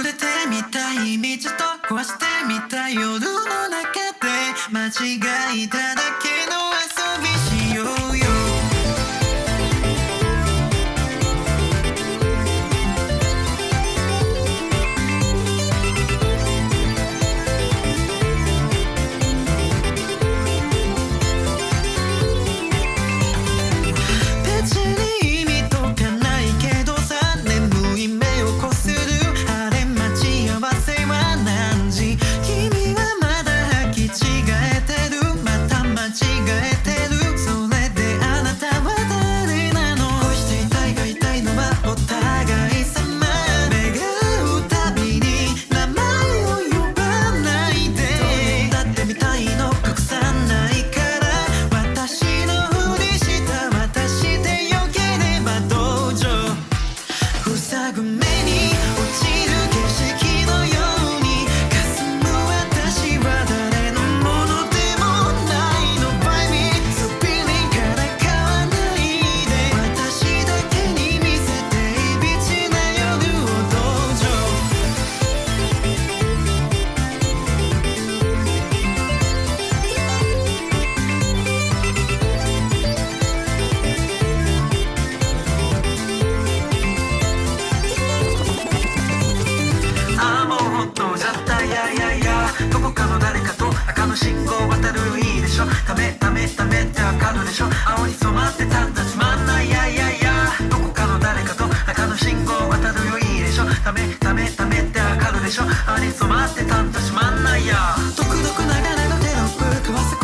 触れてみたい道と壊してみたい夜の中で間違いだけ待ってたんじゃしまんないや。独特ながらのテロップ食わせ